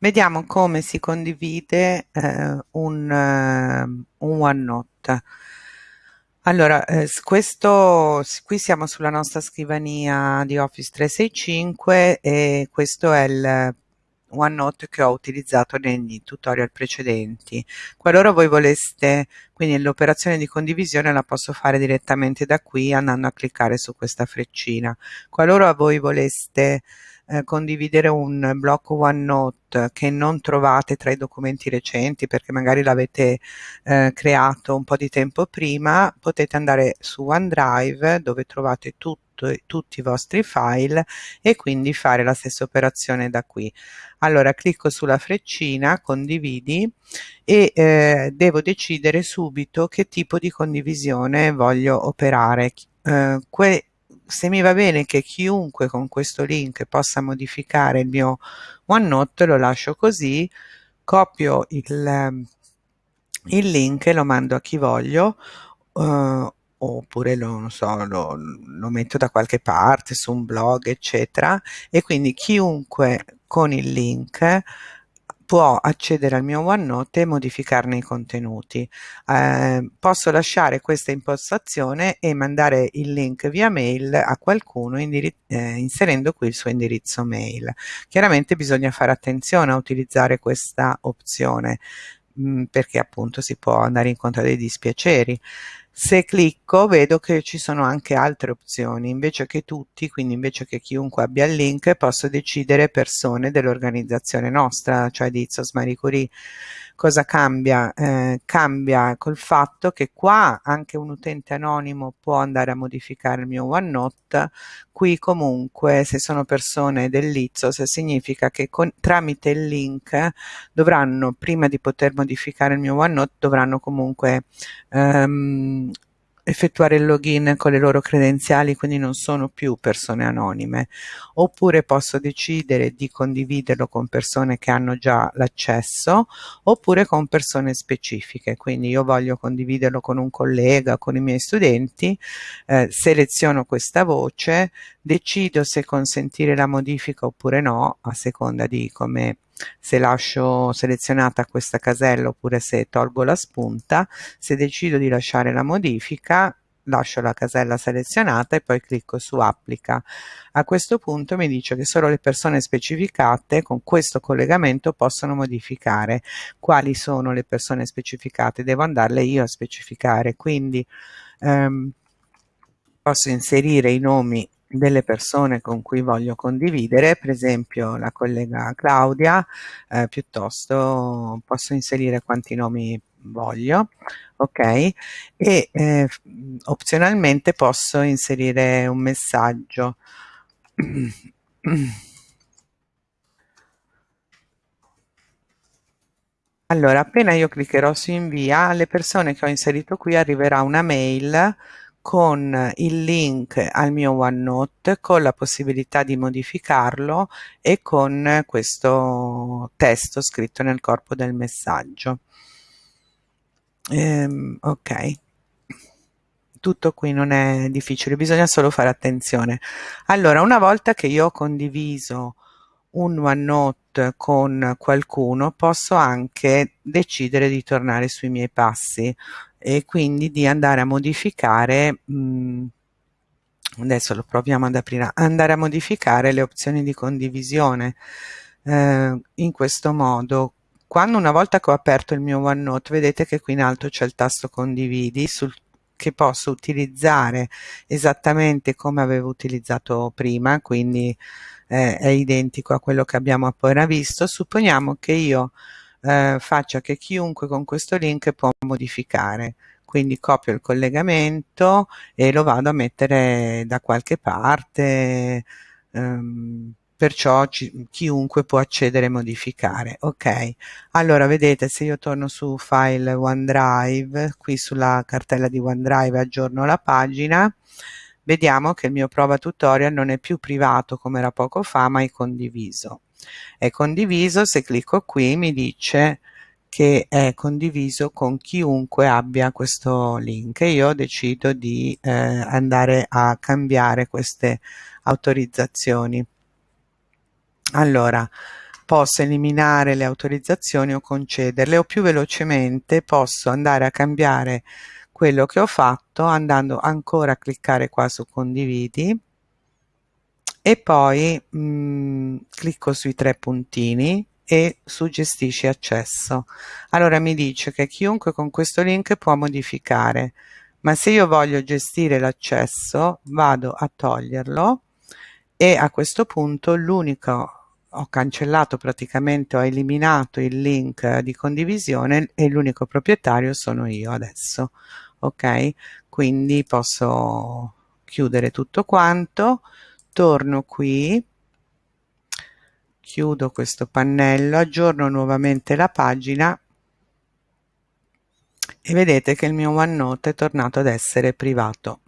Vediamo come si condivide eh, un, uh, un OneNote. Allora, eh, questo, qui siamo sulla nostra scrivania di Office 365 e questo è il OneNote che ho utilizzato nei tutorial precedenti. Qualora voi voleste, quindi l'operazione di condivisione la posso fare direttamente da qui andando a cliccare su questa freccina. Qualora voi voleste eh, condividere un blocco OneNote che non trovate tra i documenti recenti perché magari l'avete eh, creato un po' di tempo prima, potete andare su OneDrive dove trovate tutto tutti i vostri file e quindi fare la stessa operazione da qui. Allora clicco sulla freccina, condividi e eh, devo decidere subito che tipo di condivisione voglio operare. Eh, se mi va bene che chiunque con questo link possa modificare il mio OneNote lo lascio così, copio il, il link e lo mando a chi voglio uh, oppure lo, so, lo, lo metto da qualche parte su un blog eccetera e quindi chiunque con il link può accedere al mio OneNote e modificarne i contenuti. Eh, posso lasciare questa impostazione e mandare il link via mail a qualcuno eh, inserendo qui il suo indirizzo mail. Chiaramente bisogna fare attenzione a utilizzare questa opzione mh, mm, perché appunto si può andare incontro a dei dispiaceri se clicco vedo che ci sono anche altre opzioni. Invece che tutti quindi invece che chiunque abbia il link posso decidere persone dell'organizzazione nostra. Cioè di Izzos Marie Curie cosa cambia? Eh, cambia col fatto che qua anche un utente anonimo può andare a modificare il mio OneNote. Qui comunque se sono persone dell'Izzos significa che con, tramite il link dovranno prima di poter modificare il mio OneNote dovranno comunque ehm, effettuare il login con le loro credenziali, quindi non sono più persone anonime, oppure posso decidere di condividerlo con persone che hanno già l'accesso, oppure con persone specifiche, quindi io voglio condividerlo con un collega, con i miei studenti, eh, seleziono questa voce, decido se consentire la modifica oppure no, a seconda di come se lascio selezionata questa casella oppure se tolgo la spunta, se decido di lasciare la modifica lascio la casella selezionata e poi clicco su applica. A questo punto mi dice che solo le persone specificate con questo collegamento possono modificare. Quali sono le persone specificate? Devo andarle io a specificare, quindi ehm, posso inserire i nomi delle persone con cui voglio condividere, per esempio la collega Claudia, eh, piuttosto posso inserire quanti nomi voglio, ok? E eh, opzionalmente posso inserire un messaggio. Allora, appena io cliccherò su invia, alle persone che ho inserito qui arriverà una mail con il link al mio OneNote con la possibilità di modificarlo e con questo testo scritto nel corpo del messaggio. Ehm, ok. Tutto qui non è difficile bisogna solo fare attenzione. Allora una volta che io ho condiviso un OneNote con qualcuno posso anche decidere di tornare sui miei passi e quindi di andare a modificare mh, adesso lo proviamo ad aprire andare a modificare le opzioni di condivisione. Eh, in questo modo quando una volta che ho aperto il mio OneNote vedete che qui in alto c'è il tasto condividi sul che posso utilizzare esattamente come avevo utilizzato prima quindi eh, è identico a quello che abbiamo appena visto. Supponiamo che io eh, faccia che chiunque con questo link può modificare. Quindi copio il collegamento e lo vado a mettere da qualche parte ehm, perciò ci, chiunque può accedere e modificare. Ok allora vedete se io torno su file OneDrive qui sulla cartella di OneDrive aggiorno la pagina vediamo che il mio prova tutorial non è più privato come era poco fa ma è condiviso è condiviso se clicco qui mi dice che è condiviso con chiunque abbia questo link e io decido di eh, andare a cambiare queste autorizzazioni. Allora posso eliminare le autorizzazioni o concederle o più velocemente posso andare a cambiare quello che ho fatto andando ancora a cliccare qua su condividi e poi mh, mm, clicco sui tre puntini e su gestisci accesso. Allora mi dice che chiunque con questo link può modificare ma se io voglio gestire l'accesso vado a toglierlo e a questo punto l'unico ho cancellato praticamente ho eliminato il link di condivisione e l'unico proprietario sono io adesso ok? Quindi posso chiudere tutto quanto torno qui. Chiudo questo pannello aggiorno nuovamente la pagina e vedete che il mio OneNote è tornato ad essere privato